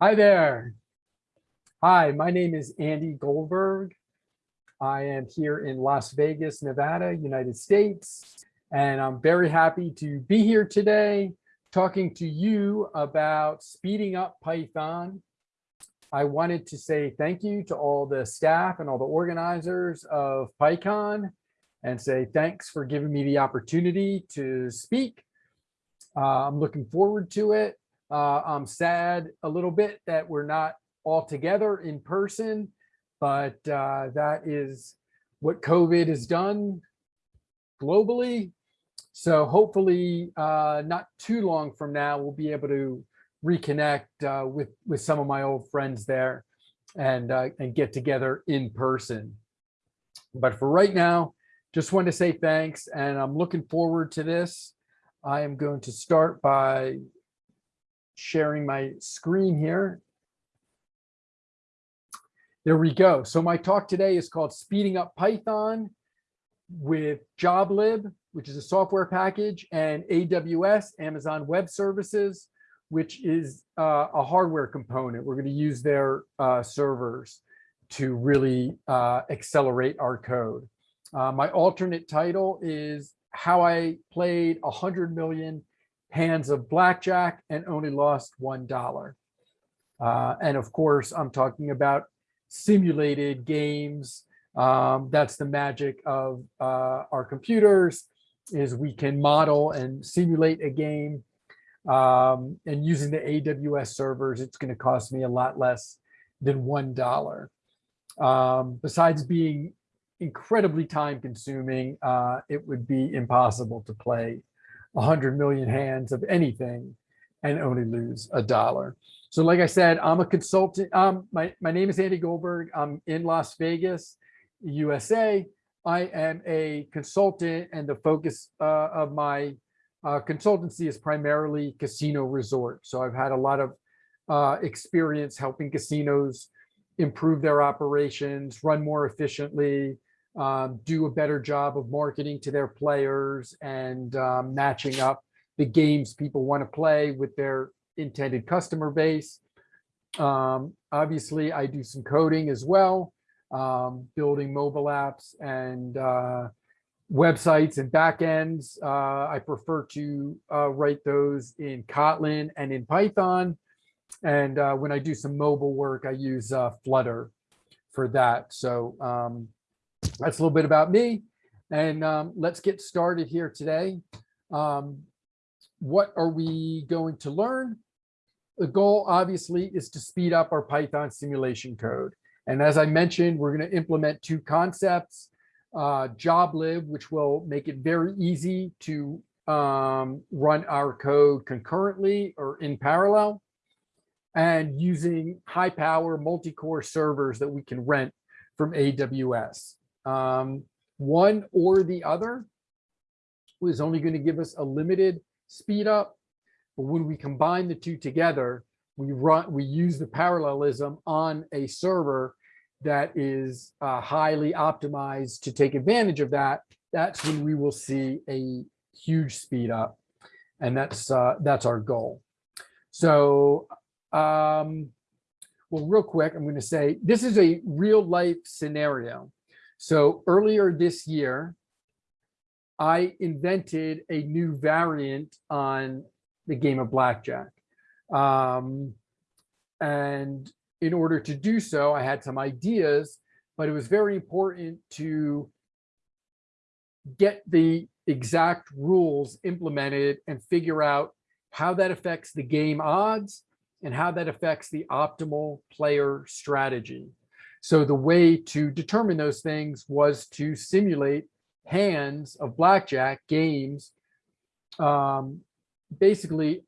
Hi there. Hi, my name is Andy Goldberg. I am here in Las Vegas, Nevada, United States, and I'm very happy to be here today talking to you about speeding up Python. I wanted to say thank you to all the staff and all the organizers of PyCon and say thanks for giving me the opportunity to speak. Uh, I'm looking forward to it. Uh, I'm sad a little bit that we're not all together in person, but uh, that is what COVID has done globally. So hopefully uh, not too long from now, we'll be able to reconnect uh, with, with some of my old friends there and, uh, and get together in person. But for right now, just want to say thanks and I'm looking forward to this. I am going to start by sharing my screen here. There we go. So my talk today is called Speeding Up Python with JobLib, which is a software package, and AWS, Amazon Web Services, which is uh, a hardware component. We're going to use their uh, servers to really uh, accelerate our code. Uh, my alternate title is How I Played 100 Million hands of blackjack and only lost one dollar. Uh, and of course, I'm talking about simulated games. Um, that's the magic of uh, our computers is we can model and simulate a game. Um, and using the AWS servers, it's going to cost me a lot less than one dollar. Um, besides being incredibly time consuming, uh, it would be impossible to play 100 million hands of anything and only lose a dollar. So like I said, I'm a consultant. Um, my, my name is Andy Goldberg. I'm in Las Vegas, USA. I am a consultant and the focus uh, of my uh, consultancy is primarily casino resort. So I've had a lot of uh, experience helping casinos improve their operations, run more efficiently, um, do a better job of marketing to their players and um, matching up the games people want to play with their intended customer base. Um, obviously, I do some coding as well, um, building mobile apps and uh, websites and backends. Uh, I prefer to uh, write those in Kotlin and in Python. And uh, when I do some mobile work, I use uh, Flutter for that. So um, that's a little bit about me. And um, let's get started here today. Um, what are we going to learn? The goal obviously is to speed up our Python simulation code. And as I mentioned, we're going to implement two concepts, uh, JobLib, which will make it very easy to um, run our code concurrently or in parallel, and using high power multi-core servers that we can rent from AWS. Um, one or the other was only going to give us a limited speed up. But when we combine the two together, we run, we use the parallelism on a server that is uh, highly optimized to take advantage of that. That's when we will see a huge speed up. And that's uh, that's our goal. So, um, well, real quick, I'm going to say this is a real life scenario. So earlier this year, I invented a new variant on the game of blackjack. Um, and in order to do so, I had some ideas, but it was very important to get the exact rules implemented and figure out how that affects the game odds and how that affects the optimal player strategy. So the way to determine those things was to simulate hands of blackjack games, um, basically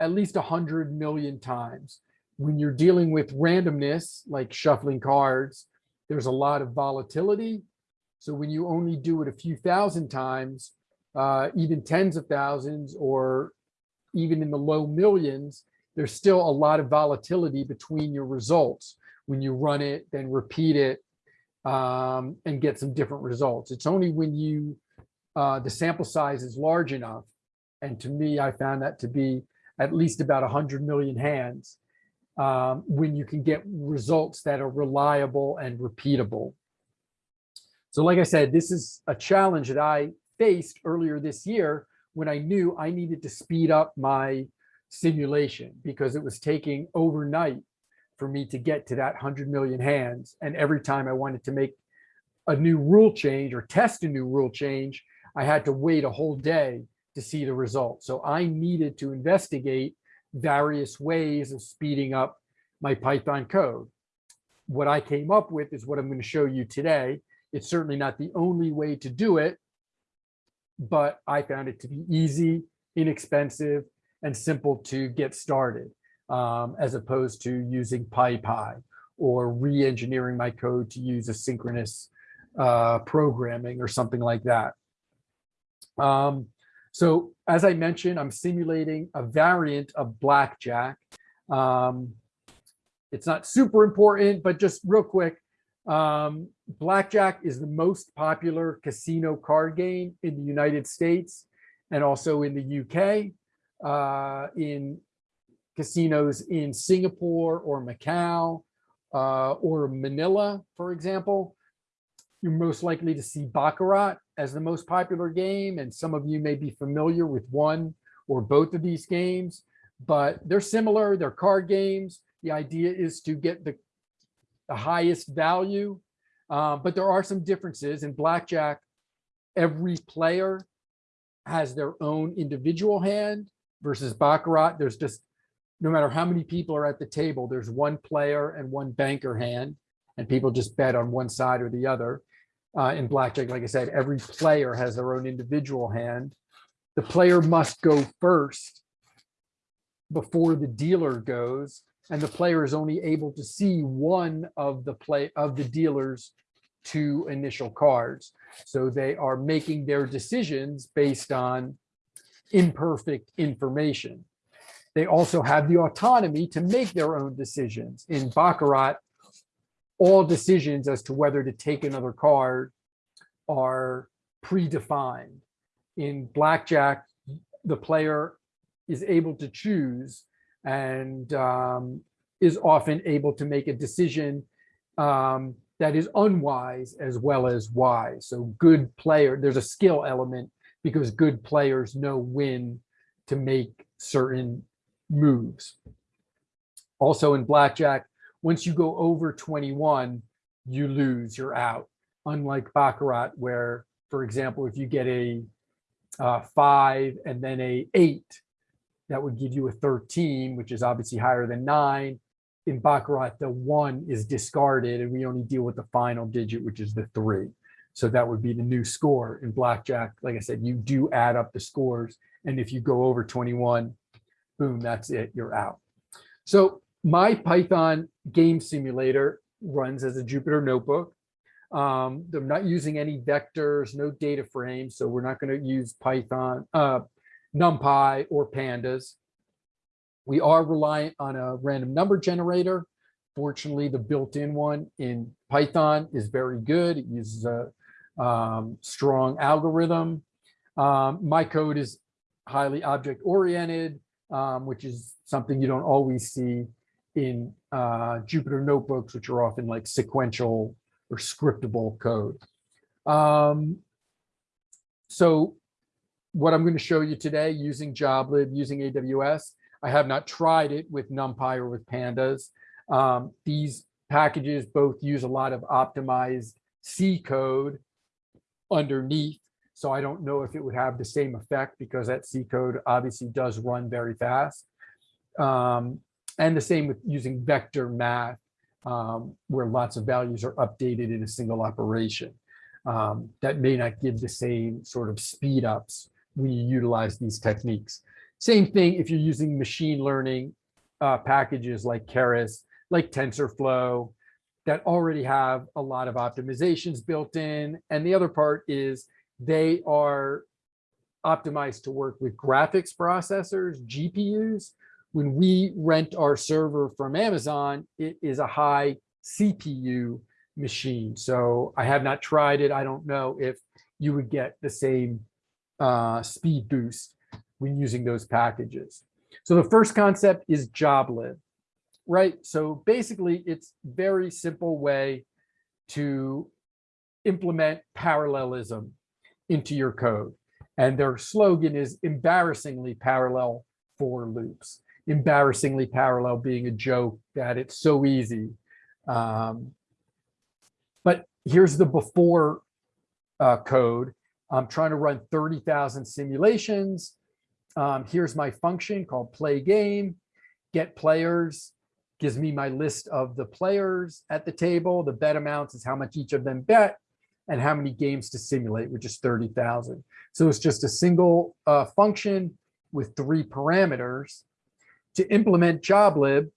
at least 100 million times. When you're dealing with randomness, like shuffling cards, there's a lot of volatility. So when you only do it a few thousand times, uh, even tens of thousands or even in the low millions, there's still a lot of volatility between your results when you run it, then repeat it um, and get some different results. It's only when you, uh, the sample size is large enough. And to me, I found that to be at least about 100 million hands um, when you can get results that are reliable and repeatable. So like I said, this is a challenge that I faced earlier this year when I knew I needed to speed up my simulation because it was taking overnight for me to get to that 100 million hands. And every time I wanted to make a new rule change or test a new rule change, I had to wait a whole day to see the result. So I needed to investigate various ways of speeding up my Python code. What I came up with is what I'm going to show you today. It's certainly not the only way to do it, but I found it to be easy, inexpensive, and simple to get started, um, as opposed to using PyPy or re-engineering my code to use asynchronous uh, programming or something like that. Um, so as I mentioned, I'm simulating a variant of blackjack. Um, it's not super important, but just real quick, um, blackjack is the most popular casino card game in the United States and also in the UK, uh, in casinos in Singapore or Macau uh, or Manila, for example you're most likely to see Baccarat as the most popular game, and some of you may be familiar with one or both of these games, but they're similar, they're card games. The idea is to get the, the highest value, uh, but there are some differences. In Blackjack, every player has their own individual hand versus Baccarat, there's just, no matter how many people are at the table, there's one player and one banker hand, and people just bet on one side or the other uh, in blackjack. Like I said, every player has their own individual hand. The player must go first before the dealer goes, and the player is only able to see one of the play of the dealer's two initial cards. So they are making their decisions based on imperfect information. They also have the autonomy to make their own decisions. In Baccarat, all decisions as to whether to take another card are predefined. In blackjack, the player is able to choose and um, is often able to make a decision um, that is unwise as well as wise. So good player, there's a skill element because good players know when to make certain moves. Also in blackjack, once you go over 21, you lose, you're out. Unlike Baccarat, where, for example, if you get a uh, five and then a eight, that would give you a 13, which is obviously higher than nine. In Baccarat, the one is discarded and we only deal with the final digit, which is the three. So that would be the new score in blackjack. Like I said, you do add up the scores. And if you go over 21, boom, that's it, you're out. So my Python game simulator runs as a Jupyter notebook. Um, I'm not using any vectors, no data frames, so we're not going to use Python, uh, NumPy or pandas. We are reliant on a random number generator. Fortunately, the built-in one in Python is very good. It uses a um, strong algorithm. Um, my code is highly object-oriented, um, which is something you don't always see in uh, Jupyter notebooks, which are often like sequential or scriptable code. Um, so what I'm going to show you today using JobLib, using AWS, I have not tried it with NumPy or with Pandas. Um, these packages both use a lot of optimized C code underneath. So I don't know if it would have the same effect because that C code obviously does run very fast. Um, and the same with using vector math, um, where lots of values are updated in a single operation. Um, that may not give the same sort of speed ups when you utilize these techniques. Same thing if you're using machine learning uh, packages like Keras, like TensorFlow, that already have a lot of optimizations built in. And the other part is they are optimized to work with graphics processors, GPUs, when we rent our server from Amazon, it is a high CPU machine. So I have not tried it. I don't know if you would get the same uh, speed boost when using those packages. So the first concept is JobLib. right? So basically, it's very simple way to implement parallelism into your code. And their slogan is embarrassingly parallel for loops. Embarrassingly parallel being a joke that it's so easy. Um, but here's the before uh, code. I'm trying to run 30,000 simulations. Um, here's my function called play game, get players, gives me my list of the players at the table. The bet amounts is how much each of them bet and how many games to simulate, which is 30,000. So it's just a single uh, function with three parameters. To implement joblib,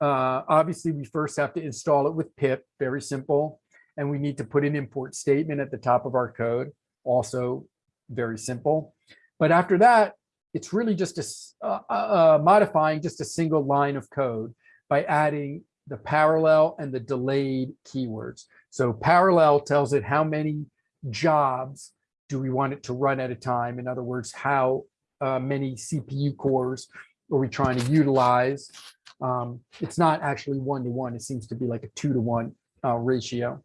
uh, obviously we first have to install it with pip, very simple. And we need to put an import statement at the top of our code, also very simple. But after that, it's really just a, uh, uh, modifying just a single line of code by adding the parallel and the delayed keywords. So parallel tells it how many jobs do we want it to run at a time? In other words, how uh, many CPU cores are we trying to utilize? Um, it's not actually one to one. It seems to be like a two to one uh, ratio.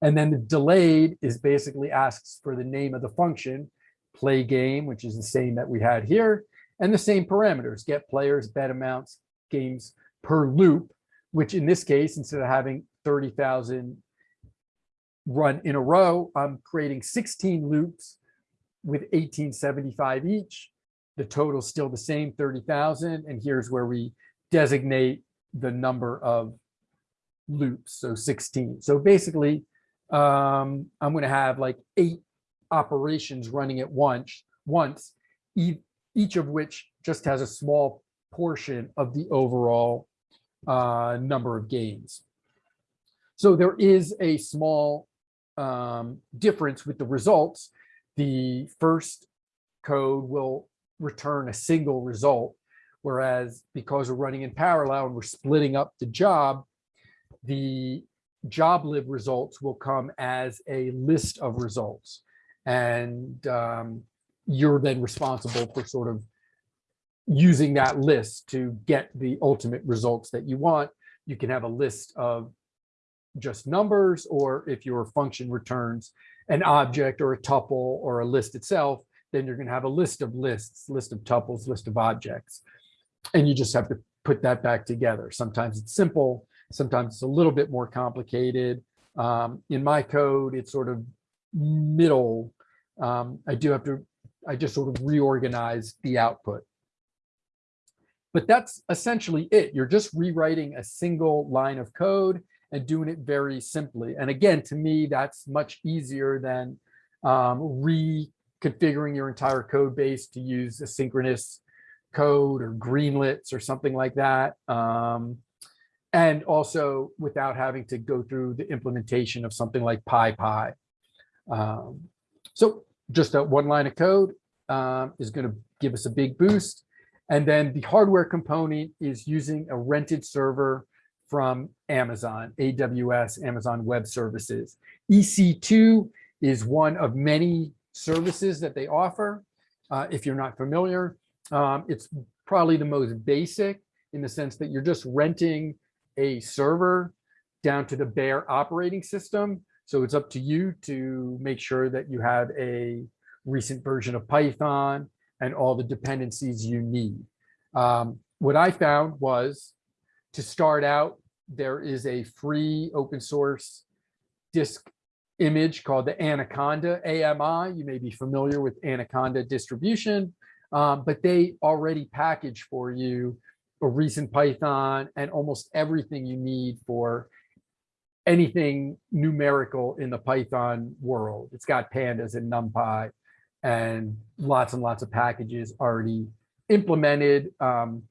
And then the delayed is basically asks for the name of the function, play game, which is the same that we had here, and the same parameters, get players, bet amounts, games per loop, which in this case, instead of having 30,000 run in a row, I'm creating 16 loops with 1875 each. The total still the same, 30,000. And here's where we designate the number of loops, so 16. So basically, um, I'm going to have like eight operations running at once, once, each of which just has a small portion of the overall uh, number of games. So there is a small um, difference with the results. The first code will return a single result, whereas because we're running in parallel and we're splitting up the job, the joblib results will come as a list of results. And um, you're then responsible for sort of using that list to get the ultimate results that you want. You can have a list of just numbers, or if your function returns an object or a tuple or a list itself, then you're going to have a list of lists, list of tuples, list of objects. And you just have to put that back together. Sometimes it's simple, sometimes it's a little bit more complicated. Um, in my code, it's sort of middle. Um, I do have to, I just sort of reorganize the output. But that's essentially it. You're just rewriting a single line of code and doing it very simply. And again, to me, that's much easier than um, reconfiguring your entire code base to use asynchronous code or greenlets or something like that. Um, and also without having to go through the implementation of something like PyPy. Um, so just a one line of code um, is going to give us a big boost. And then the hardware component is using a rented server from Amazon, AWS, Amazon Web Services. EC2 is one of many services that they offer. Uh, if you're not familiar, um, it's probably the most basic in the sense that you're just renting a server down to the bare operating system. So it's up to you to make sure that you have a recent version of Python and all the dependencies you need. Um, what I found was to start out there is a free open source disk image called the Anaconda AMI. You may be familiar with Anaconda distribution, um, but they already package for you a recent Python and almost everything you need for anything numerical in the Python world. It's got pandas and NumPy and lots and lots of packages already implemented. Um,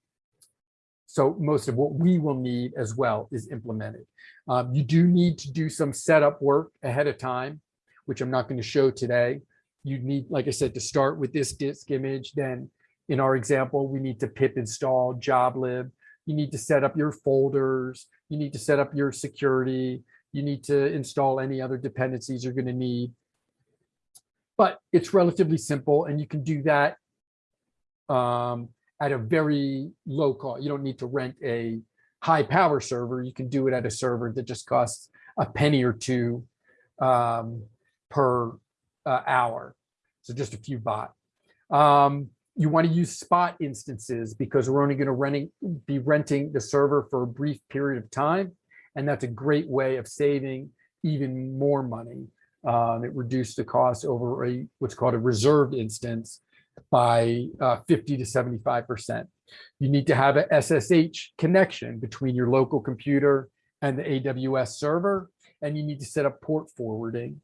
so most of what we will need as well is implemented. Um, you do need to do some setup work ahead of time, which I'm not going to show today. You need, like I said, to start with this disk image. Then in our example, we need to pip install joblib. You need to set up your folders. You need to set up your security. You need to install any other dependencies you're going to need. But it's relatively simple and you can do that um, at a very low cost. You don't need to rent a high power server. You can do it at a server that just costs a penny or two um, per uh, hour. So just a few baht. Um, you want to use spot instances because we're only going to renting, be renting the server for a brief period of time. And that's a great way of saving even more money. Um, it reduced the cost over a what's called a reserved instance by uh, 50 to 75%. You need to have a SSH connection between your local computer and the AWS server, and you need to set up port forwarding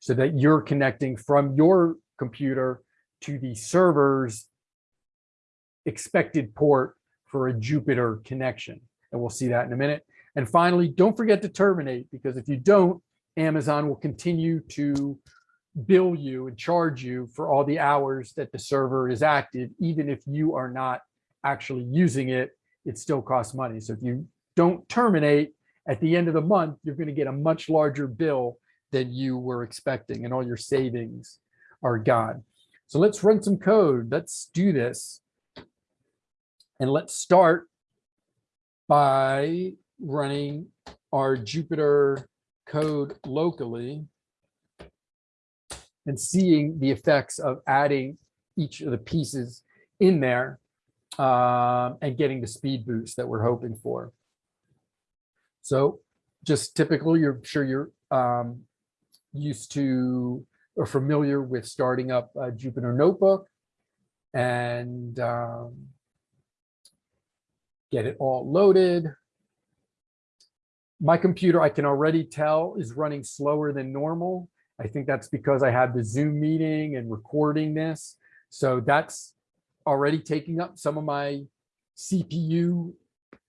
so that you're connecting from your computer to the server's expected port for a Jupyter connection. And we'll see that in a minute. And finally, don't forget to terminate because if you don't, Amazon will continue to bill you and charge you for all the hours that the server is active, even if you are not actually using it, it still costs money. So if you don't terminate at the end of the month, you're going to get a much larger bill than you were expecting and all your savings are gone. So let's run some code. Let's do this. And let's start by running our Jupyter code locally and seeing the effects of adding each of the pieces in there um, and getting the speed boost that we're hoping for. So just typical, you're sure you're um, used to or familiar with starting up a Jupyter Notebook and um, get it all loaded. My computer, I can already tell, is running slower than normal. I think that's because I had the Zoom meeting and recording this. So that's already taking up some of my CPU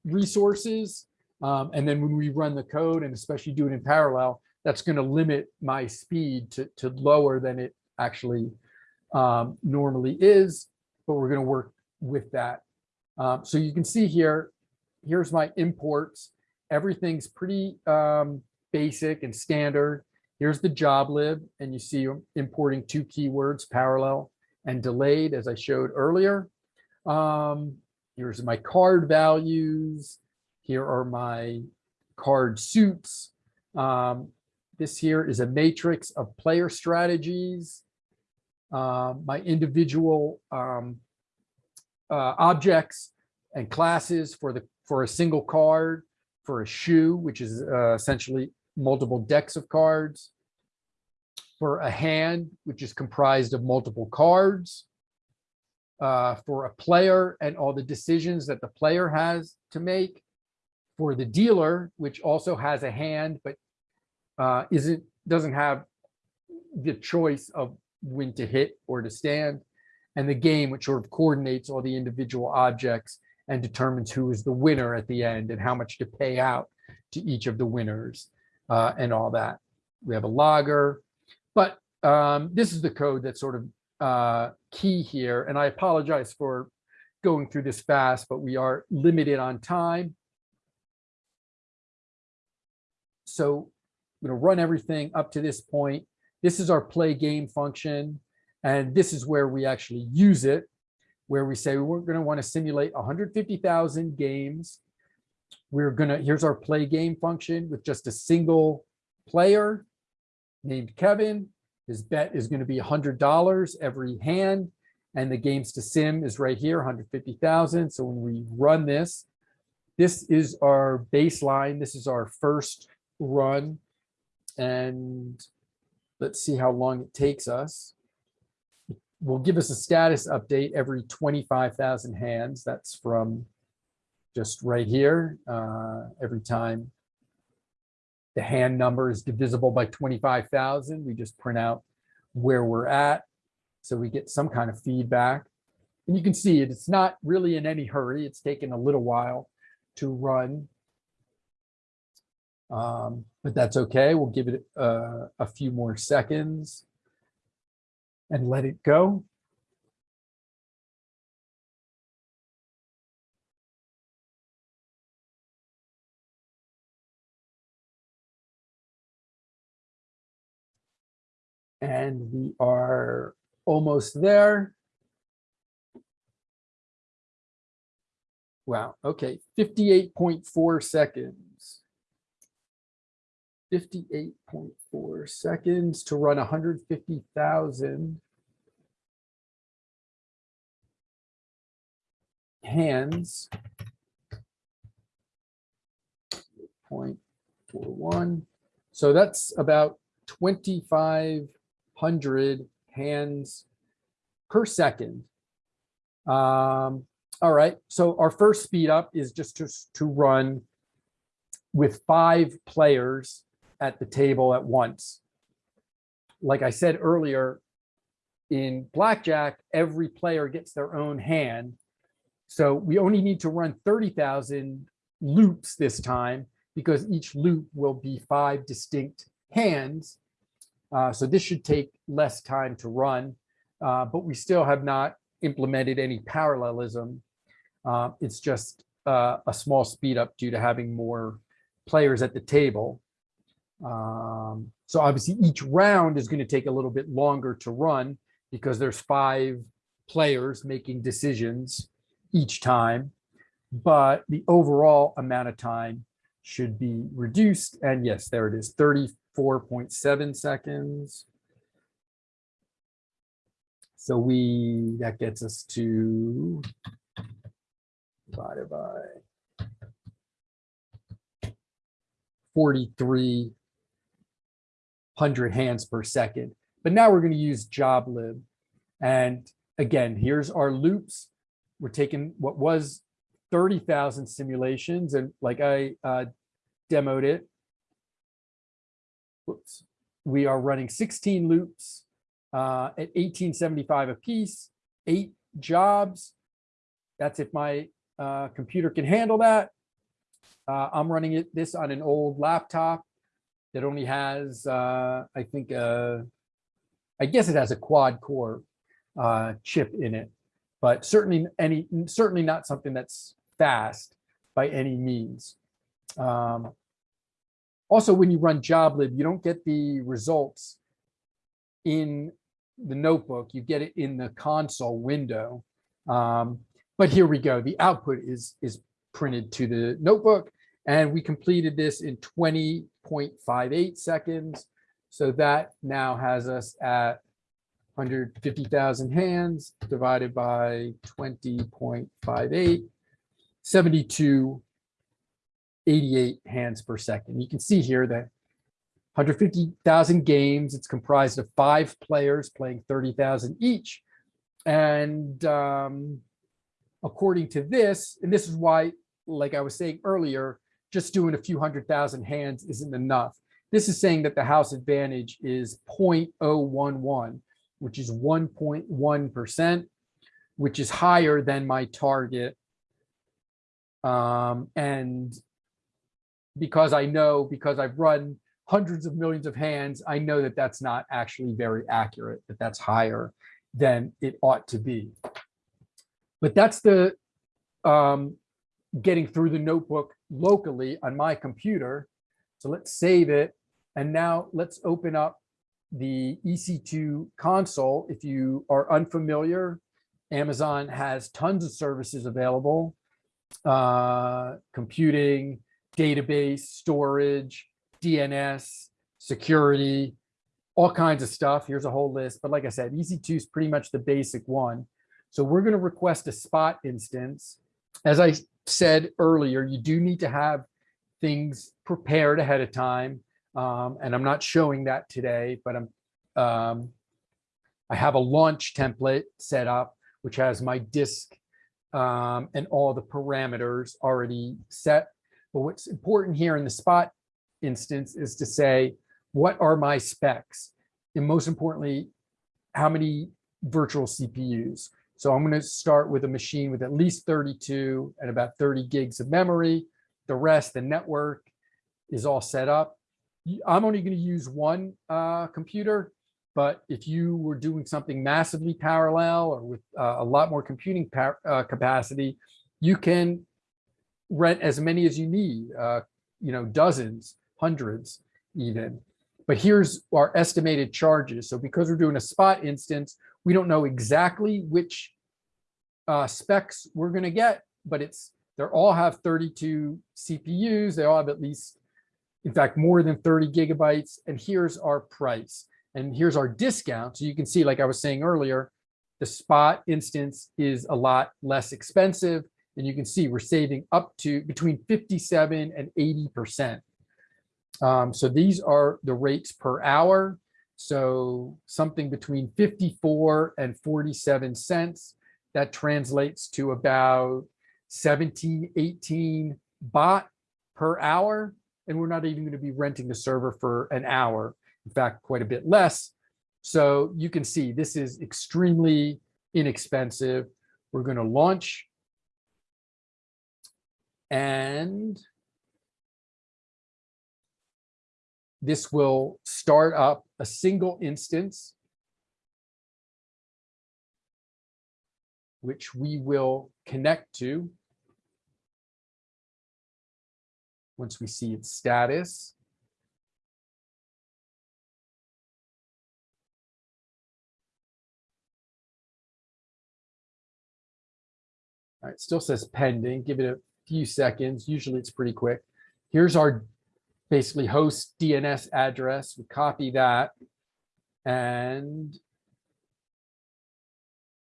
resources. Um, and then when we run the code and especially do it in parallel, that's going to limit my speed to, to lower than it actually um, normally is, but we're going to work with that. Um, so you can see here, here's my imports. Everything's pretty um, basic and standard. Here's the joblib, and you see I'm importing two keywords, parallel and delayed, as I showed earlier. Um, here's my card values. Here are my card suits. Um, this here is a matrix of player strategies. Um, my individual um, uh, objects and classes for the for a single card, for a shoe, which is uh, essentially multiple decks of cards, for a hand, which is comprised of multiple cards, uh, for a player and all the decisions that the player has to make, for the dealer, which also has a hand, but uh, isn't doesn't have the choice of when to hit or to stand, and the game, which sort of coordinates all the individual objects and determines who is the winner at the end and how much to pay out to each of the winners uh, and all that. We have a logger, but um, this is the code that's sort of uh, key here. And I apologize for going through this fast, but we are limited on time. So I'm going to run everything up to this point. This is our play game function. And this is where we actually use it, where we say we're going to want to simulate 150,000 games. We're going to, here's our play game function with just a single player named Kevin. His bet is going to be $100 every hand. And the games to sim is right here, 150,000. So when we run this, this is our baseline. This is our first run and let's see how long it takes us. Will give us a status update every 25,000 hands. That's from just right here. Uh, every time the hand number is divisible by 25,000, we just print out where we're at. So we get some kind of feedback. And you can see it, it's not really in any hurry. It's taken a little while to run. Um, but that's okay. We'll give it uh, a few more seconds and let it go. And we are almost there. Wow, okay, 58.4 seconds. 58.4 seconds to run 150,000 hands. Point four one. So that's about 2,500 hands per second. Um, all right, so our first speed up is just to, to run with five players at the table at once. Like I said earlier, in blackjack, every player gets their own hand. So we only need to run 30,000 loops this time because each loop will be five distinct hands. Uh, so this should take less time to run, uh, but we still have not implemented any parallelism uh, it's just uh, a small speed up due to having more players at the table. Um, so obviously each round is going to take a little bit longer to run because there's five players making decisions each time, but the overall amount of time should be reduced. And yes, there it is, 34.7 seconds. So we, that gets us to divided by 4,300 hands per second. But now we're going to use joblib. And again, here's our loops. We're taking what was 30,000 simulations and like I uh, demoed it. Whoops. We are running 16 loops uh, at 1875 a piece, eight jobs. That's if my uh, computer can handle that. Uh, I'm running it this on an old laptop that only has, uh, I think, uh, I guess it has a quad core uh, chip in it, but certainly any certainly not something that's fast by any means. Um, also, when you run joblib, you don't get the results in the notebook. You get it in the console window. Um, but here we go. The output is, is printed to the notebook and we completed this in 20.58 seconds. So that now has us at 150,000 hands divided by 20.58, 72, 88 hands per second. You can see here that 150,000 games, it's comprised of five players playing 30,000 each. And um, according to this, and this is why, like I was saying earlier, just doing a few hundred thousand hands isn't enough. This is saying that the house advantage is 0.011, which is 1.1%, which is higher than my target. Um, and because I know, because I've run hundreds of millions of hands, I know that that's not actually very accurate, that that's higher than it ought to be. But that's the um, getting through the notebook locally on my computer. So let's save it. And now let's open up the EC2 console. If you are unfamiliar, Amazon has tons of services available. Uh, computing, database, storage, DNS, security, all kinds of stuff. Here's a whole list. But like I said, EC2 is pretty much the basic one. So we're going to request a spot instance. As I said earlier, you do need to have things prepared ahead of time. Um, and I'm not showing that today, but I'm um, I have a launch template set up, which has my disk um, and all the parameters already set. But what's important here in the spot instance is to say, what are my specs? And most importantly, how many virtual CPUs? So I'm going to start with a machine with at least 32 and about 30 gigs of memory. The rest, the network is all set up. I'm only going to use one uh, computer, but if you were doing something massively parallel or with uh, a lot more computing uh, capacity, you can rent as many as you need, uh, you know, dozens, hundreds even. But here's our estimated charges. So because we're doing a spot instance, we don't know exactly which uh, specs we're going to get, but it's They all have 32 CPUs. They all have at least, in fact, more than 30 gigabytes. And here's our price. And here's our discount. So you can see, like I was saying earlier, the spot instance is a lot less expensive. And you can see we're saving up to between 57 and 80%. Um, so these are the rates per hour. So something between 54 and 47 cents. That translates to about 17, 18 baht per hour. And we're not even going to be renting the server for an hour. In fact, quite a bit less. So you can see this is extremely inexpensive. We're going to launch and this will start up a single instance, which we will connect to once we see its status. All right, still says pending. Give it a few seconds. Usually it's pretty quick. Here's our basically host DNS address. We copy that and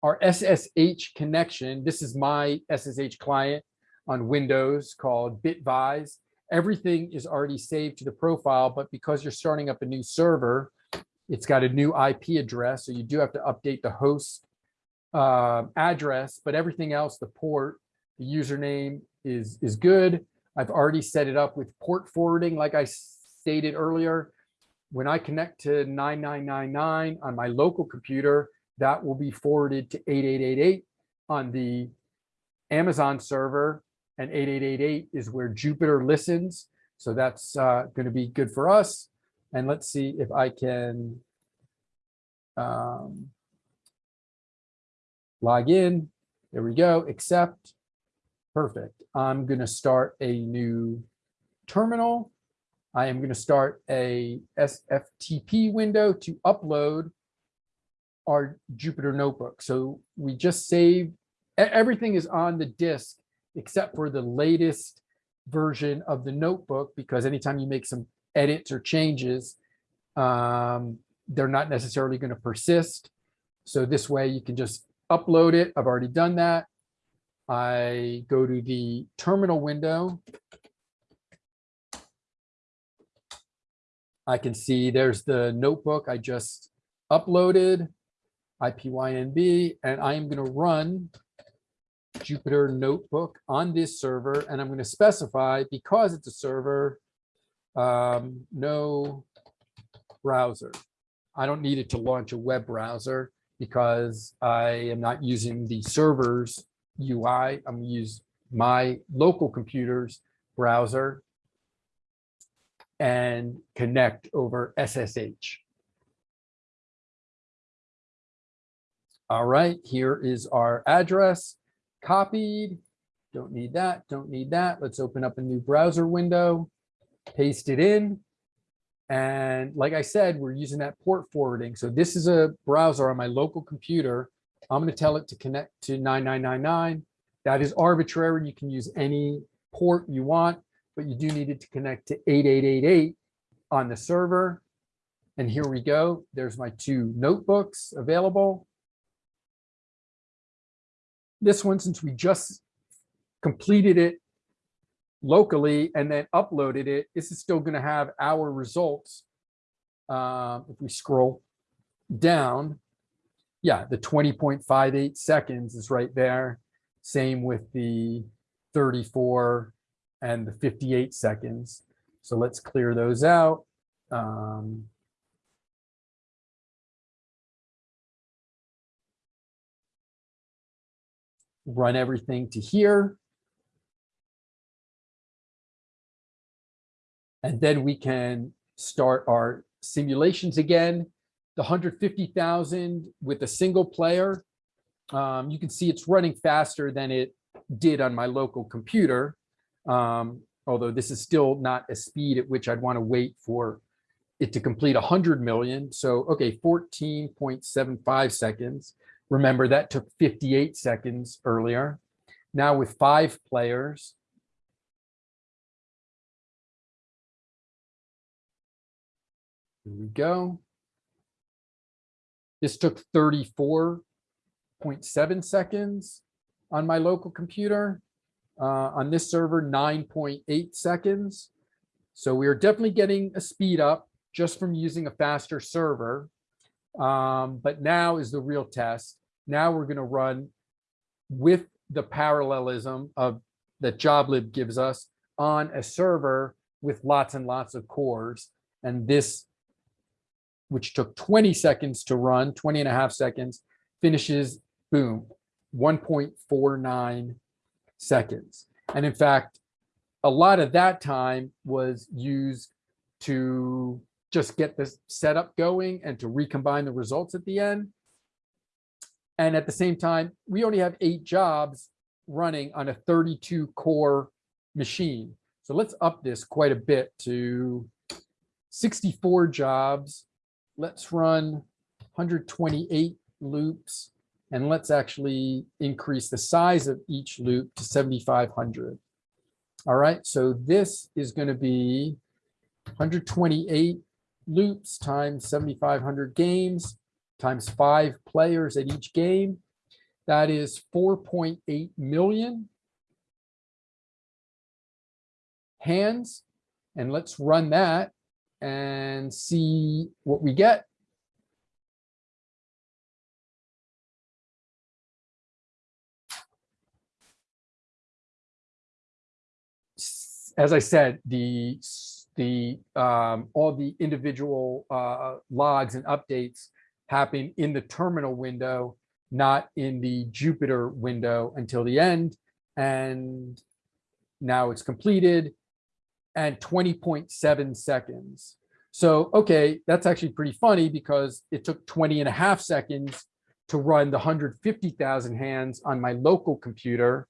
our SSH connection. This is my SSH client on Windows called Bitvise. Everything is already saved to the profile, but because you're starting up a new server, it's got a new IP address. So you do have to update the host uh, address, but everything else, the port, the username is, is good. I've already set it up with port forwarding, like I stated earlier. When I connect to 9999 on my local computer, that will be forwarded to 8888 on the Amazon server, and 8888 is where Jupyter listens. So that's uh, going to be good for us. And let's see if I can um, log in. There we go, accept. Perfect. I'm going to start a new terminal. I am going to start a SFTP window to upload our Jupyter notebook. So we just saved, everything is on the disk except for the latest version of the notebook, because anytime you make some edits or changes, um, they're not necessarily going to persist. So this way you can just upload it. I've already done that. I go to the terminal window. I can see there's the notebook I just uploaded, IPYNB, and I am going to run Jupyter Notebook on this server, and I'm going to specify, because it's a server, um, no browser. I don't need it to launch a web browser because I am not using the server's UI. I'm gonna use my local computer's browser and connect over SSH. All right, here is our address copied. Don't need that, don't need that. Let's open up a new browser window, paste it in. And like I said, we're using that port forwarding. So this is a browser on my local computer. I'm going to tell it to connect to 9999. That is arbitrary. You can use any port you want, but you do need it to connect to 8888 on the server. And here we go. There's my two notebooks available. This one, since we just completed it locally and then uploaded it, this is still going to have our results. Um, if we scroll down, yeah, the 20.58 seconds is right there. Same with the 34 and the 58 seconds. So let's clear those out. Um, run everything to here. And then we can start our simulations again. The 150,000 with a single player, um, you can see it's running faster than it did on my local computer. Um, although this is still not a speed at which I'd want to wait for it to complete 100 million. So, okay, 14.75 seconds. Remember that took 58 seconds earlier. now with five players. Here we go. This took 34.7 seconds on my local computer. Uh, on this server, 9.8 seconds. So we are definitely getting a speed up just from using a faster server. Um, but now is the real test. Now we're going to run with the parallelism of that JobLib gives us on a server with lots and lots of cores. And this, which took 20 seconds to run, 20 and a half seconds, finishes, boom, 1.49 seconds. And in fact, a lot of that time was used to just get this setup going and to recombine the results at the end. And at the same time, we only have eight jobs running on a 32 core machine. So let's up this quite a bit to 64 jobs. Let's run 128 loops and let's actually increase the size of each loop to 7,500. All right, so this is going to be 128 loops times 7,500 games times five players at each game. That is 4.8 million hands. And let's run that and see what we get. As I said, the the um, all the individual uh, logs and updates happen in the terminal window, not in the Jupyter window until the end. And now it's completed and 20.7 seconds. So, okay, that's actually pretty funny because it took 20 and a half seconds to run the 150,000 hands on my local computer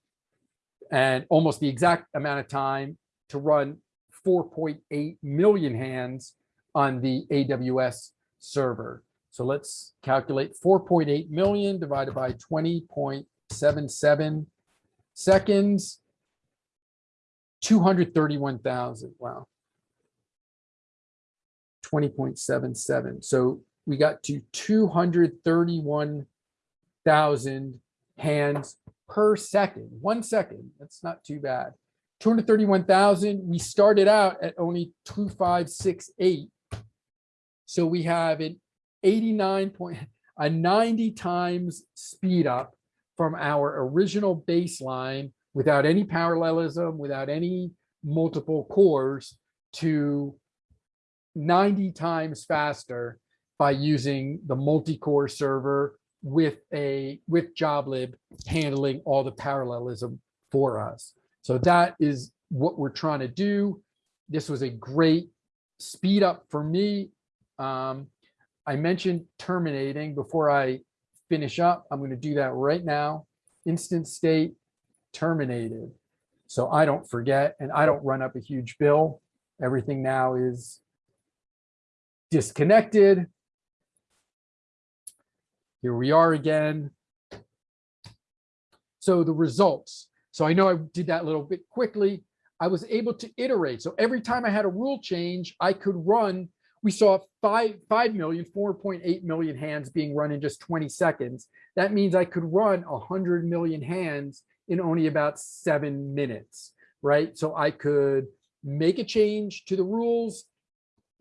and almost the exact amount of time to run 4.8 million hands on the AWS server. So let's calculate 4.8 million divided by 20.77 seconds. 231,000. Wow. 20.77. So we got to 231,000 hands per second, one second. That's not too bad. 231,000. We started out at only 2568. So we have an 89 point, a 90 times speed up from our original baseline without any parallelism, without any multiple cores to 90 times faster by using the multi-core server with a with JobLib handling all the parallelism for us. So that is what we're trying to do. This was a great speed up for me. Um, I mentioned terminating before I finish up. I'm going to do that right now. Instance state terminated. So I don't forget and I don't run up a huge bill. Everything now is disconnected. Here we are again. So the results. So I know I did that a little bit quickly. I was able to iterate. So every time I had a rule change, I could run we saw 5, 5 million, 4.8 million hands being run in just 20 seconds. That means I could run 100 million hands in only about seven minutes, right? So I could make a change to the rules,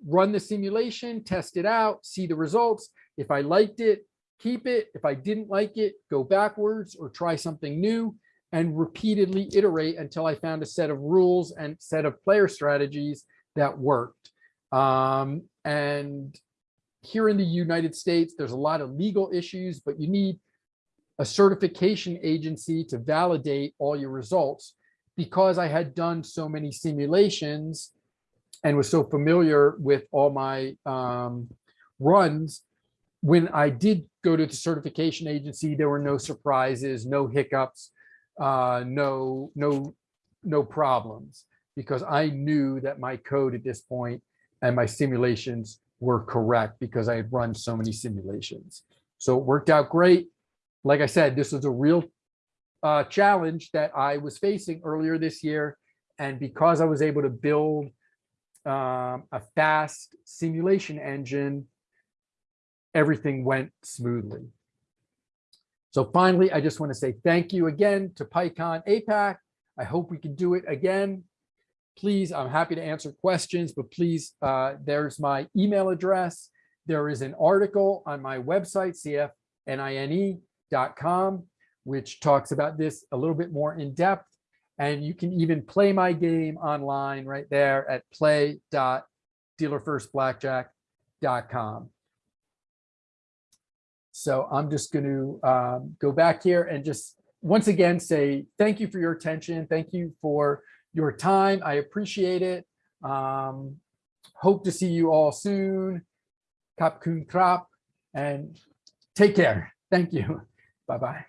run the simulation, test it out, see the results. If I liked it, keep it. If I didn't like it, go backwards or try something new and repeatedly iterate until I found a set of rules and set of player strategies that worked. Um, and here in the United States, there's a lot of legal issues, but you need a certification agency to validate all your results. Because I had done so many simulations and was so familiar with all my um, runs, when I did go to the certification agency, there were no surprises, no hiccups, uh, no, no, no problems, because I knew that my code at this point and my simulations were correct because I had run so many simulations. So it worked out great. Like I said, this was a real uh, challenge that I was facing earlier this year. And because I was able to build um, a fast simulation engine, everything went smoothly. So finally, I just want to say thank you again to PyCon APAC. I hope we can do it again. Please, I'm happy to answer questions, but please, uh, there's my email address. There is an article on my website, cfnine.com, which talks about this a little bit more in depth. And you can even play my game online right there at play.dealerfirstblackjack.com. So I'm just going to um, go back here and just once again say thank you for your attention. Thank you for your time. I appreciate it. Um, hope to see you all soon. Kap kun krap and take care. Thank you. Bye-bye.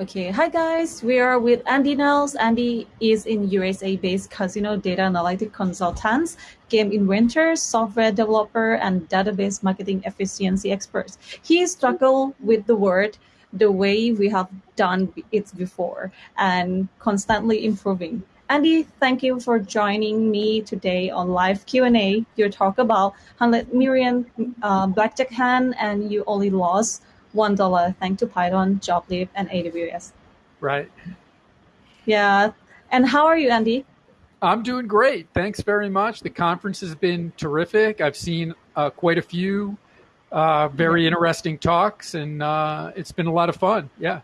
Okay, hi guys, we are with Andy Nels. Andy is in USA-based casino data analytic consultants, game inventor, software developer, and database marketing efficiency experts. He struggled with the word the way we have done it before and constantly improving. Andy, thank you for joining me today on live Q&A. You talk about 100 million uh, blackjack hand and you only lost one dollar thanks to Python, JobLib, and AWS. Right. Yeah. And how are you, Andy? I'm doing great. Thanks very much. The conference has been terrific. I've seen uh, quite a few uh, very interesting talks, and uh, it's been a lot of fun. Yeah.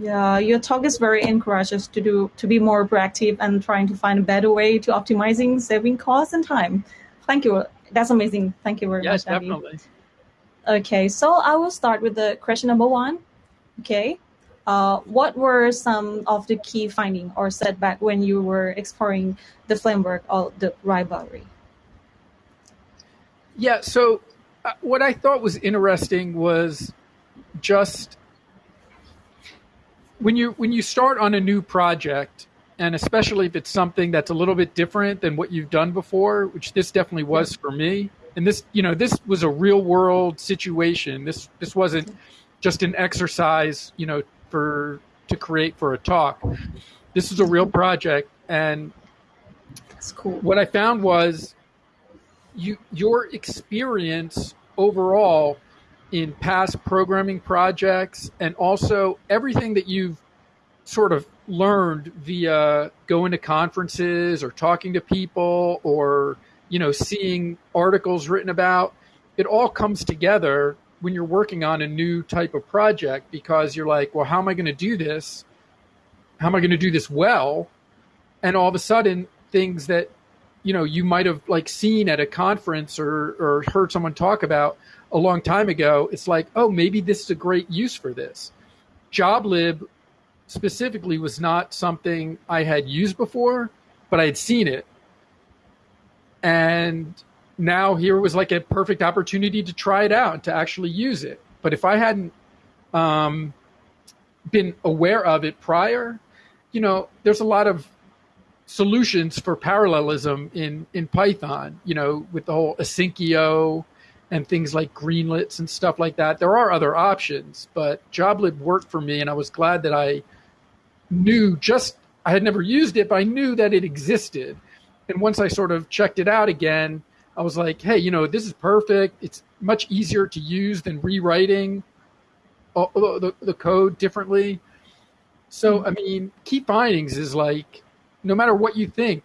Yeah, your talk is very encouraging to do to be more proactive and trying to find a better way to optimizing saving costs and time. Thank you. That's amazing. Thank you very yes, much. Yes, definitely. Okay, so I will start with the question number one. Okay, uh, what were some of the key findings or setback when you were exploring the framework or the rivalry? Yeah, so uh, what I thought was interesting was just when you when you start on a new project, and especially if it's something that's a little bit different than what you've done before, which this definitely was for me and this you know this was a real world situation. This this wasn't just an exercise you know for to create for a talk. This is a real project and that's cool. what i found was you your experience overall in past programming projects and also everything that you've sort of learned via going to conferences or talking to people or you know, seeing articles written about, it all comes together when you're working on a new type of project because you're like, well, how am I going to do this? How am I going to do this well? And all of a sudden, things that you know you might have like seen at a conference or or heard someone talk about a long time ago, it's like, oh, maybe this is a great use for this. JobLib specifically was not something I had used before, but I had seen it and now here was like a perfect opportunity to try it out to actually use it. But if I hadn't um, been aware of it prior, you know, there's a lot of solutions for parallelism in in Python. You know, with the whole Asyncio and things like greenlets and stuff like that. There are other options, but JobLib worked for me, and I was glad that I knew just I had never used it, but I knew that it existed and once I sort of checked it out again, I was like, hey, you know, this is perfect. It's much easier to use than rewriting the, the code differently. So, I mean, key findings is like, no matter what you think,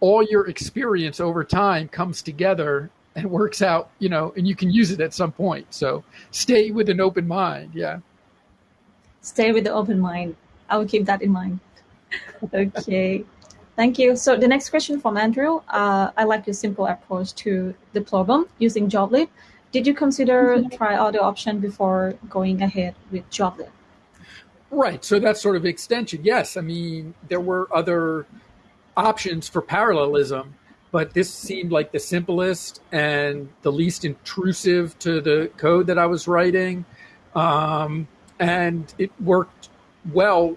all your experience over time comes together and works out, you know, and you can use it at some point. So stay with an open mind. Yeah. Stay with the open mind. I will keep that in mind. okay. Thank you. So the next question from Andrew. Uh, I like your simple approach to the problem using JobLib. Did you consider mm-hmm. try other option before going ahead with JobLib? Right. So that's sort of extension. Yes. I mean, there were other options for parallelism, but this seemed like the simplest and the least intrusive to the code that I was writing. Um, and it worked well,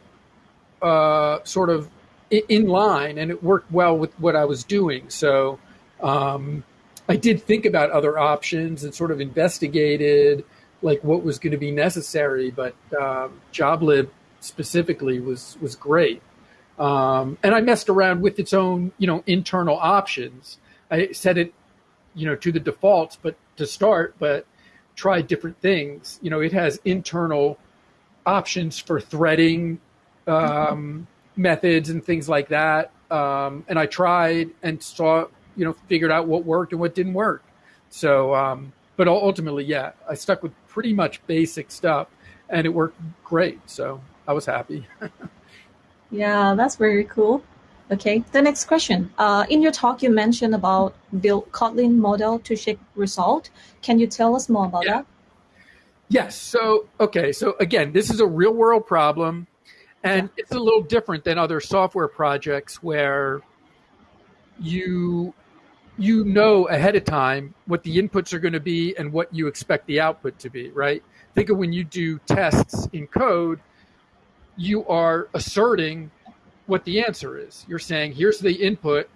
uh, sort of in line and it worked well with what I was doing. So um, I did think about other options and sort of investigated like what was going to be necessary. But um, JobLib specifically was was great. Um, and I messed around with its own, you know, internal options. I set it, you know, to the defaults, but to start, but tried different things. You know, it has internal options for threading um, methods and things like that. Um, and I tried and saw, you know, figured out what worked and what didn't work. So, um, but ultimately, yeah, I stuck with pretty much basic stuff and it worked great. So I was happy. yeah, that's very cool. Okay, the next question. Uh, in your talk, you mentioned about build Kotlin model to check result. Can you tell us more about yeah. that? Yes. So, okay. So again, this is a real world problem and yeah. it's a little different than other software projects where you you know ahead of time what the inputs are going to be and what you expect the output to be, right? Think of when you do tests in code, you are asserting what the answer is. You're saying, here's the input.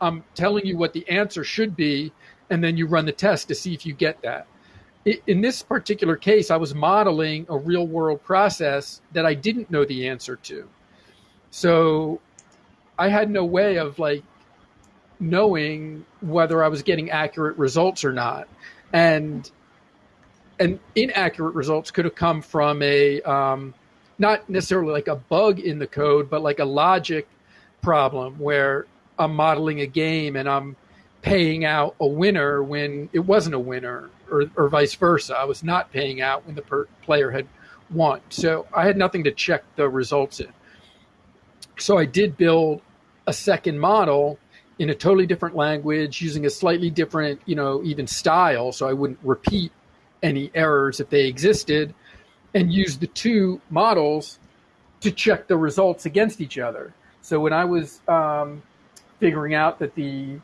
I'm telling you what the answer should be. And then you run the test to see if you get that. In this particular case, I was modeling a real world process that I didn't know the answer to. So I had no way of like knowing whether I was getting accurate results or not. And and inaccurate results could have come from a um, not necessarily like a bug in the code, but like a logic problem where I'm modeling a game and I'm paying out a winner when it wasn't a winner, or, or vice versa. I was not paying out when the per- player had won. So I had nothing to check the results in. So I did build a second model in a totally different language using a slightly different, you know, even style. So I wouldn't repeat any errors if they existed and use the two models to check the results against each other. So when I was um, figuring out that the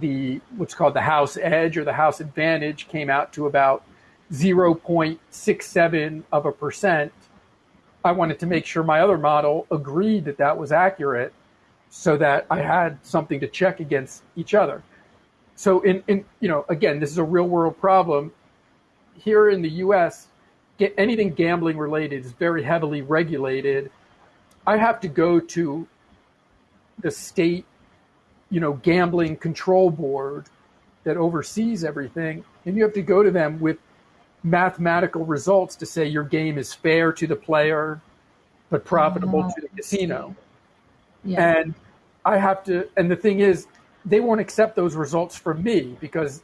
the what's called the house edge or the house advantage came out to about 0.67 of a percent, I wanted to make sure my other model agreed that that was accurate so that I had something to check against each other. So in, in you know, again, this is a real world problem. Here in the US, get anything gambling related is very heavily regulated. I have to go to the state, you know, gambling control board that oversees everything, and you have to go to them with mathematical results to say your game is fair to the player, but profitable uh-huh. to the casino. Yeah. And I have to, and the thing is, they won't accept those results from me because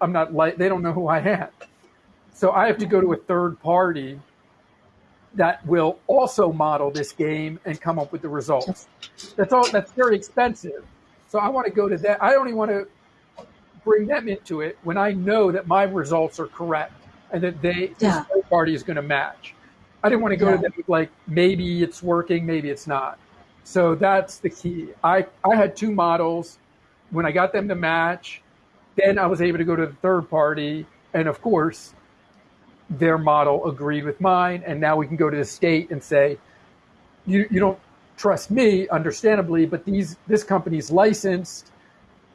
I'm not like, they don't know who I am. So I have to go to a third party that will also model this game and come up with the results. That's all. That's very expensive. So I want to go to that. I only want to bring them into it when I know that my results are correct and that they yeah. third party is going to match. I didn't want to go yeah. to them with like maybe it's working, maybe it's not. So that's the key. I I had two models. When I got them to match, then I was able to go to the third party, and of course, their model agreed with mine. And now we can go to the state and say, you, you don't trust me, understandably, but these this company's licensed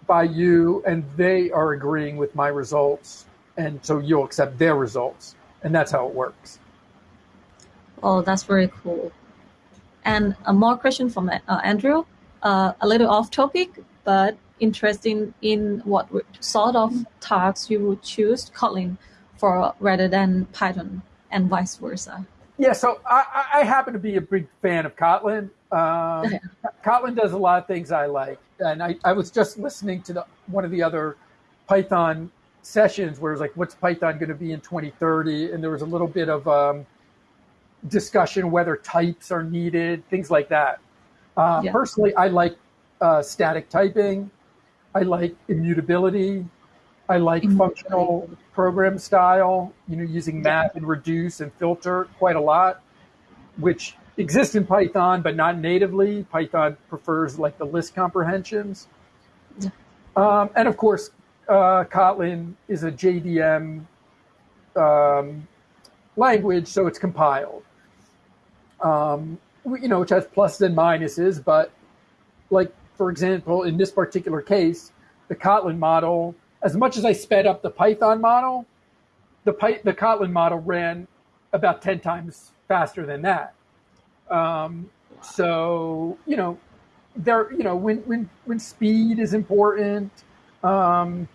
by you and they are agreeing with my results. And so you'll accept their results. And that's how it works. Oh, that's very cool. And a more question from uh, Andrew, uh, a little off topic, but interesting in what sort of tasks you would choose Kotlin for rather than Python and vice versa? Yeah, so I, I happen to be a big fan of Kotlin. Um, Kotlin does a lot of things I like, and I, I was just listening to the, one of the other Python sessions where it was like, "What's Python going to be in 2030?" And there was a little bit of um, discussion whether types are needed, things like that. Uh, yeah. Personally, I like uh, static typing. I like immutability. I like mm-hmm. functional program style, you know, using map and reduce and filter quite a lot, which exists in Python, but not natively. Python prefers like the list comprehensions. Um, and of course, uh, Kotlin is a JVM um, language, so it's compiled. Um, you know, which has pluses and minuses, but like, for example, in this particular case, the Kotlin model as much as I sped up the Python model, the, Py- the Kotlin model ran about 10 times faster than that. Um, so you know, there you know when when when speed is important. Um,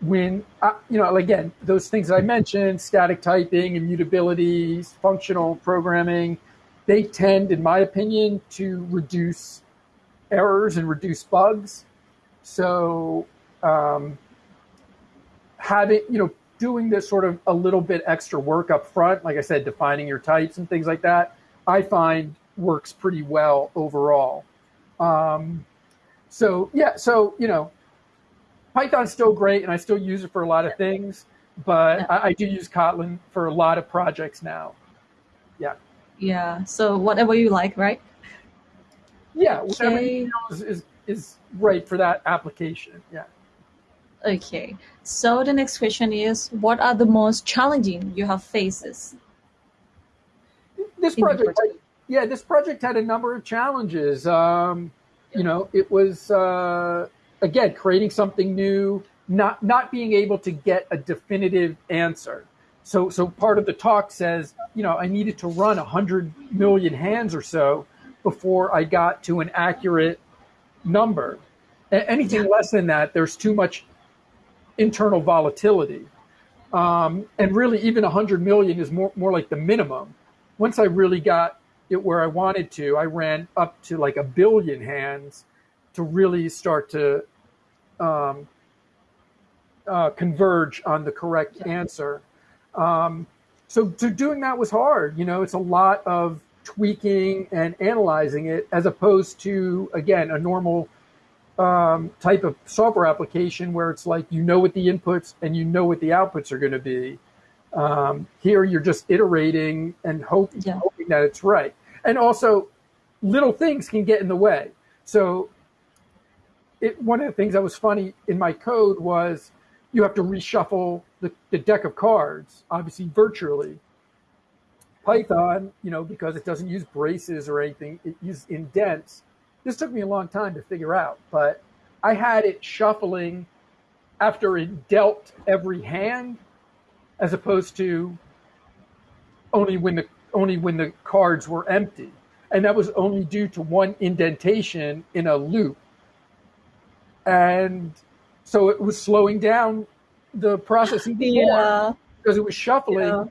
when uh, you know again those things that I mentioned, static typing, immutability, functional programming, they tend, in my opinion, to reduce errors and reduce bugs. So um, having you know doing this sort of a little bit extra work up front, like I said, defining your types and things like that, I find works pretty well overall. Um, so yeah, so you know, Python's still great, and I still use it for a lot of things, but Yeah. I, I do use Kotlin for a lot of projects now. Yeah, Yeah. So whatever you like, right? yeah, whatever Okay. you feel is, is is right for that application. Yeah. Okay. So the next question is, what are the most challenging you have faces This project, project? yeah, this project had a number of challenges. Um, you know, it was uh, again creating something new, not not being able to get a definitive answer. So, so part of the talk says, you know, I needed to run hundred million hands or so before I got to an accurate number. Anything less than that, there's too much internal volatility. Um, and really, even 100 million is more, more like the minimum. Once I really got it where I wanted to, I ran up to like a billion hands to really start to um, uh, converge on the correct Yeah. answer. Um, so, so doing that was hard. You know, it's a lot of tweaking and analyzing it as opposed to, again, a normal um, type of software application where it's like you know what the inputs and you know what the outputs are going to be. Um, here, you're just iterating and hope, Yeah. hoping that it's right. And also, little things can get in the way. So, it, one of the things that was funny in my code was you have to reshuffle the, the deck of cards, obviously virtually. Python, you know, because it doesn't use braces or anything, it uses indents. This took me a long time to figure out, but I had it shuffling after it dealt every hand, as opposed to only when the only when the cards were empty, and that was only due to one indentation in a loop, and so it was slowing down the process even more Yeah. because it was shuffling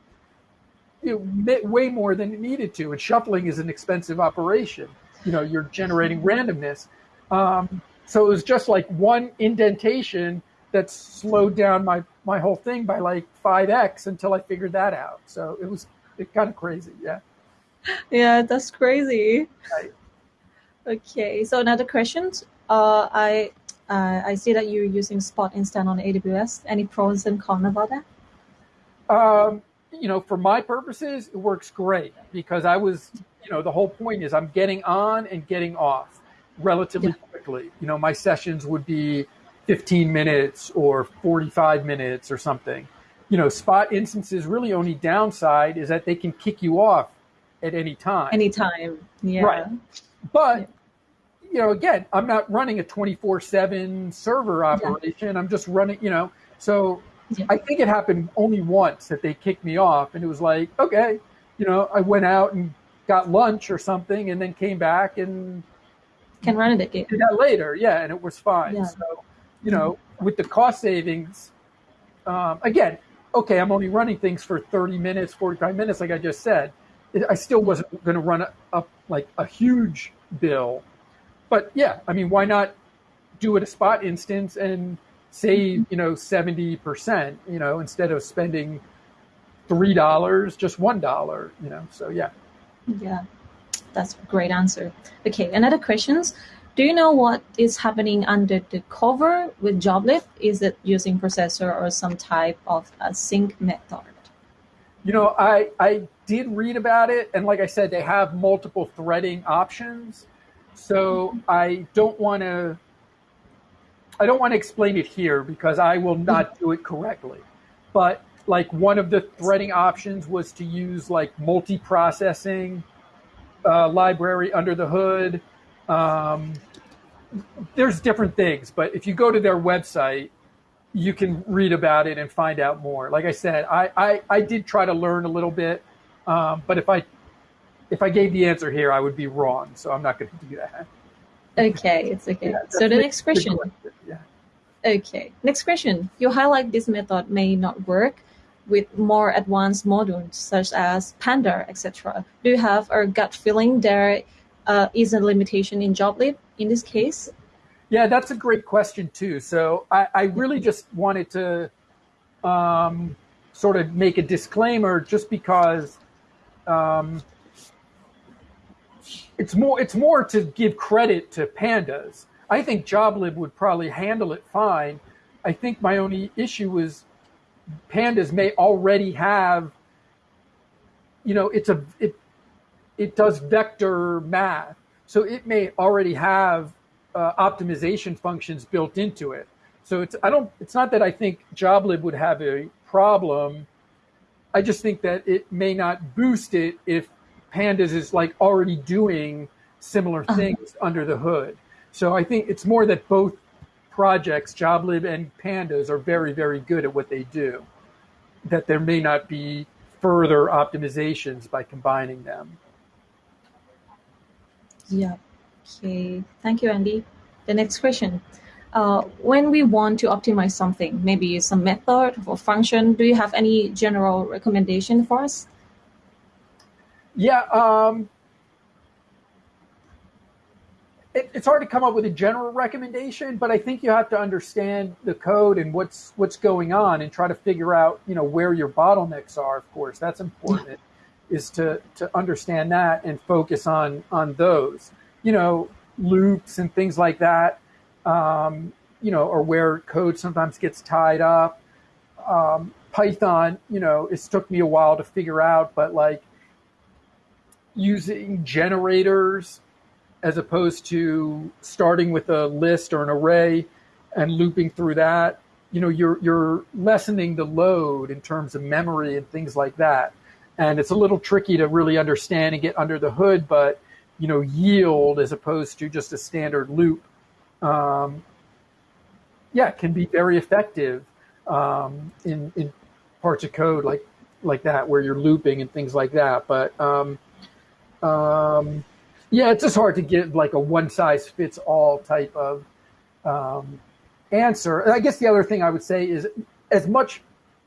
Yeah. ma- way more than it needed to. And shuffling is an expensive operation. You know, you're generating randomness. Um, so it was just like one indentation that slowed down my, my whole thing by like 5x until I figured that out. So it was it kind of crazy. Yeah. Yeah, that's crazy. Right. Okay, so another question. Uh, I uh, I see that you're using Spot Instance on AWS. Any pros and cons about that? Um, you know, for my purposes, it works great because I was, you know, the whole point is I'm getting on and getting off relatively Yeah. quickly. You know, my sessions would be 15 minutes or 45 minutes or something. You know, spot instances really only downside is that they can kick you off at any time. Any time. Yeah. Right. But Yeah. you know, again, I'm not running a 24/7 server operation. I'm just running, you know. So Yeah. I think it happened only once that they kicked me off, and it was like, okay, you know, I went out and got lunch or something, and then came back and Can run it again. did that later. Yeah, and it was fine. Yeah. So, you know, with the cost savings, um, again, okay, I'm only running things for 30 minutes, 45 minutes, like I just said. I still wasn't going to run up like a huge bill. But yeah, I mean, why not do it a spot instance and save, you know, 70%, you know, instead of spending $3, just $1, you know? So yeah. Yeah, that's a great answer. Okay, another questions. Do you know what is happening under the cover with JobLib? Is it using processor or some type of a sync method? You know, I I did read about it, and like I said, they have multiple threading options. So I don't want to. I don't want to explain it here because I will not do it correctly. But like one of the threading options was to use like multi-processing uh, library under the hood. Um, there's different things, but if you go to their website, you can read about it and find out more. Like I said, I, I, I did try to learn a little bit, um, but if I if I gave the answer here, I would be wrong. So I'm not going to do that. Okay, it's okay. Yeah, so the next question. Yeah. Okay, next question. You highlight this method may not work with more advanced modules such as Panda, etc. Do you have a gut feeling there uh, is a limitation in JobLib in this case? Yeah, that's a great question too. So I, I really just wanted to um, sort of make a disclaimer, just because um, it's more it's more to give credit to pandas. I think JobLib would probably handle it fine. I think my only issue is pandas may already have, you know, it's a it it does vector math, so it may already have uh, optimization functions built into it. So it's I don't it's not that I think JobLib would have a problem. I just think that it may not boost it if pandas is like already doing similar things under the hood. So I think it's more that both projects, JobLib and pandas, are very, very good at what they do. That there may not be further optimizations by combining them. Yeah. Okay. Thank you, Andy. The next question. Uh, when we want to optimize something, maybe some method or function, do you have any general recommendation for us? Yeah, um, it, it's hard to come up with a general recommendation, but I think you have to understand the code and what's what's going on, and try to figure out, you know, where your bottlenecks are. Of course, that's important. Is to to understand that and focus on on those. You know, loops and things like that. Um, you know, or where code sometimes gets tied up. Um, Python, you know, it's took me a while to figure out, but like using generators as opposed to starting with a list or an array and looping through that you know you're you're lessening the load in terms of memory and things like that. And it's a little tricky to really understand and get under the hood but you know yield as opposed to just a standard loop um, yeah can be very effective um, in in parts of code like like that where you're looping and things like that. But um, um, yeah, it's just hard to give like a one size fits all type of um, answer. And I guess the other thing I would say is as much,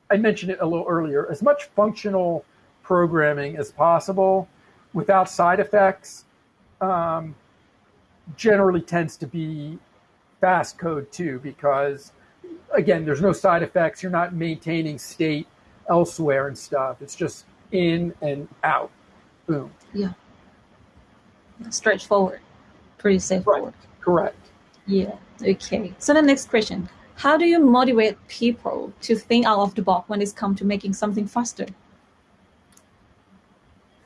I mentioned it a little earlier, as much functional programming as possible without side effects um, generally tends to be fast code too, because again, there's no side effects. You're not maintaining state elsewhere and stuff. It's just in and out. Boom. Yeah straightforward, pretty straightforward. Right. Correct. Yeah. Okay. So the next question: How do you motivate people to think out of the box when it's come to making something faster?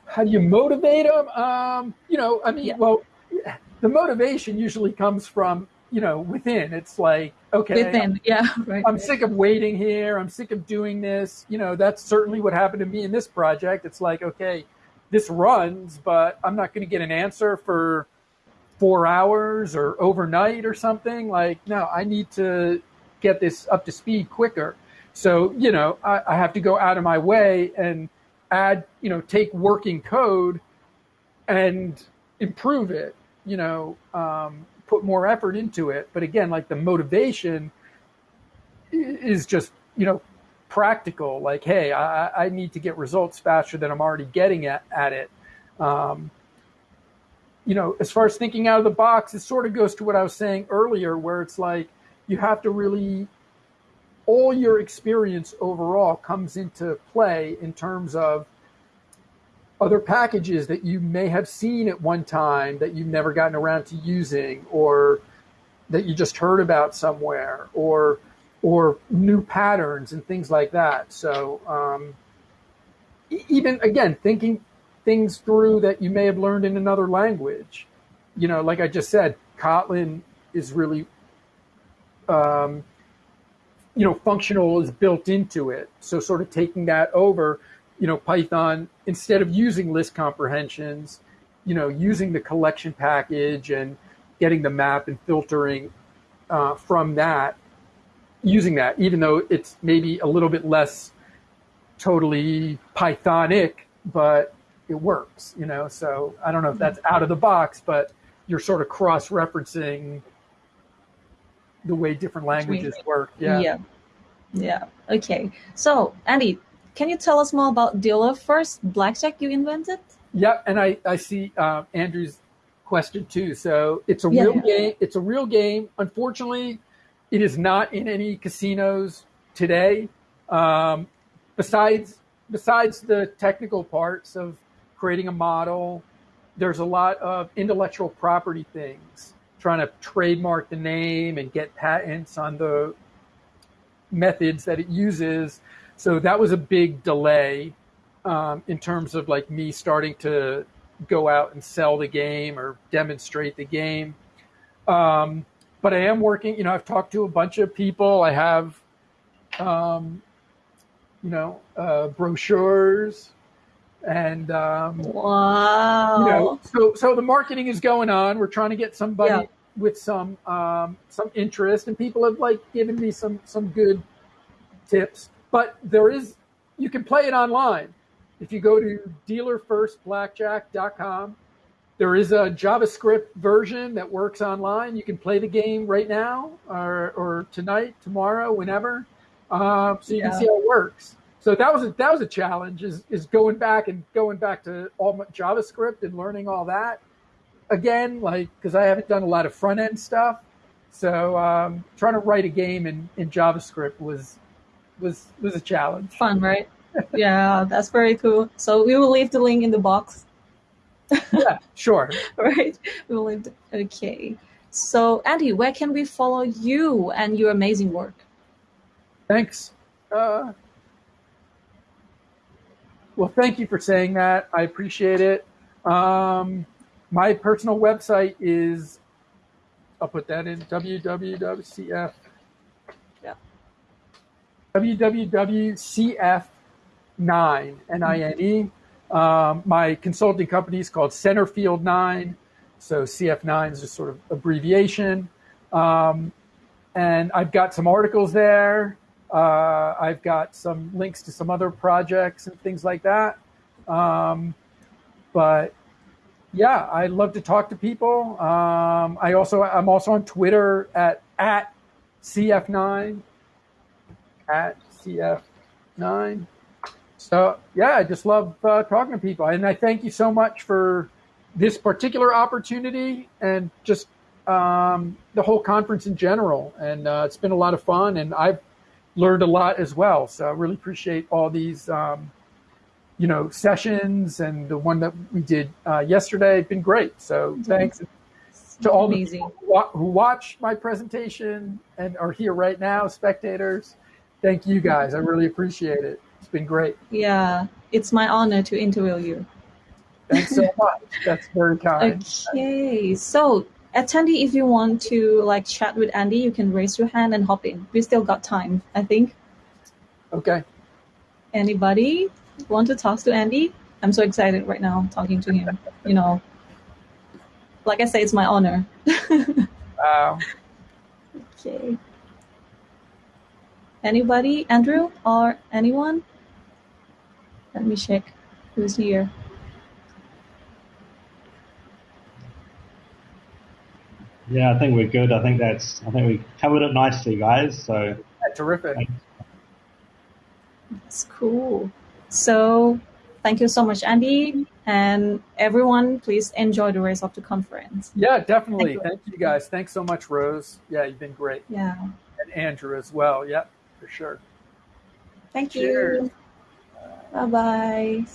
How do you motivate them? Um, you know, I mean, yeah. well, the motivation usually comes from you know within. It's like, okay, within, I'm, yeah, right. I'm sick of waiting here. I'm sick of doing this. You know, that's certainly what happened to me in this project. It's like, okay, this runs, but I'm not going to get an answer for four hours or overnight or something. Like, no, I need to get this up to speed quicker. So, you know, I, I have to go out of my way and add, you know, take working code and improve it, you know, um, put more effort into it. But again, like the motivation is just, you know, practical, like, hey, I, I need to get results faster than I'm already getting at, at it. Um, you know, as far as thinking out of the box, it sort of goes to what I was saying earlier, where it's like you have to really, all your experience overall comes into play in terms of other packages that you may have seen at one time that you've never gotten around to using, or that you just heard about somewhere, or or new patterns and things like that. So um, even again, thinking things through that you may have learned in another language. You know, like I just said, Kotlin is really, um, you know, functional is built into it. So sort of taking that over, you know, Python instead of using list comprehensions, you know, using the collection package and getting the map and filtering uh, from that using that, even though it's maybe a little bit less totally Pythonic, but it works, you know. So I don't know if that's out of the box, but you're sort of cross referencing the way different languages work. Yeah. Yeah. Yeah. Okay. So Andy, can you tell us more about Dealer First Blackjack you invented? Yeah, and I I see uh, Andrew's question too. So it's a Yeah, real game. It's a real game. Unfortunately, it is not in any casinos today. Um, besides besides the technical parts of creating a model, there's a lot of intellectual property things, trying to trademark the name and get patents on the methods that it uses. So that was a big delay um, in terms of like me starting to go out and sell the game or demonstrate the game. Um, but I am working, you know, I've talked to a bunch of people. I have, um, you know, uh, brochures and, um, Wow. you know, so, so the marketing is going on. We're trying to get somebody Yeah. with some, um, some interest and people have like given me some, some good tips, but there is, you can play it online. If you go to dealerfirstblackjack.com, there is a JavaScript version that works online. You can play the game right now or, or tonight, tomorrow, whenever. Um, so you Yeah. can see how it works. So that was a, that was a challenge is, is going back and going back to all my JavaScript and learning all that again, like, cause I haven't done a lot of front end stuff. So, um, trying to write a game in, in JavaScript was, was, was a challenge. Fun, right? yeah, that's very cool. So we will leave the link in the box, Yeah, sure. right? We leave. Okay. So Andy, where can we follow you and your amazing work? Thanks. Uh, well, thank you for saying that. I appreciate it. Um, my personal website is, I'll put that in www.cf. Yeah. www.cf9, N-I-N-E. Um, my consulting company is called Centerfield 9. So CF9 is just sort of abbreviation. Um, and I've got some articles there. Uh, I've got some links to some other projects and things like that. Um, but yeah, I love to talk to people. Um, I also I'm also on Twitter at at CF9 at CF9. So yeah, I just love uh, talking to people, and I thank you so much for this particular opportunity and just um, the whole conference in general. And uh, it's been a lot of fun, and I've learned a lot as well. So I really appreciate all these, um, you know, sessions and the one that we did uh, yesterday. It's been great. So thanks to all the people who watch my presentation and are here right now, spectators. Thank you guys. I really appreciate it. It's been great. Yeah, it's my honor to interview you. Thanks so much. That's very kind. Okay, so attendee, if you want to like chat with Andy, you can raise your hand and hop in. We still got time, I think. Okay. Anybody want to talk to Andy? I'm so excited right now talking to him. You know, like I say, it's my honor. Wow. Okay. Anybody? Andrew or anyone? Let me check who's here. Yeah, I think we're good. I think that's. I think we covered it nicely, guys. So Yeah, terrific. That's cool. So, thank you so much, Andy, and everyone. Please enjoy the rest of the conference. Yeah, definitely. Thank you. Thank you guys. Thanks so much, Rose. Yeah, you've been great. Yeah. And Andrew as well. Yep, for sure. Thank Cheers. you. Bye bye.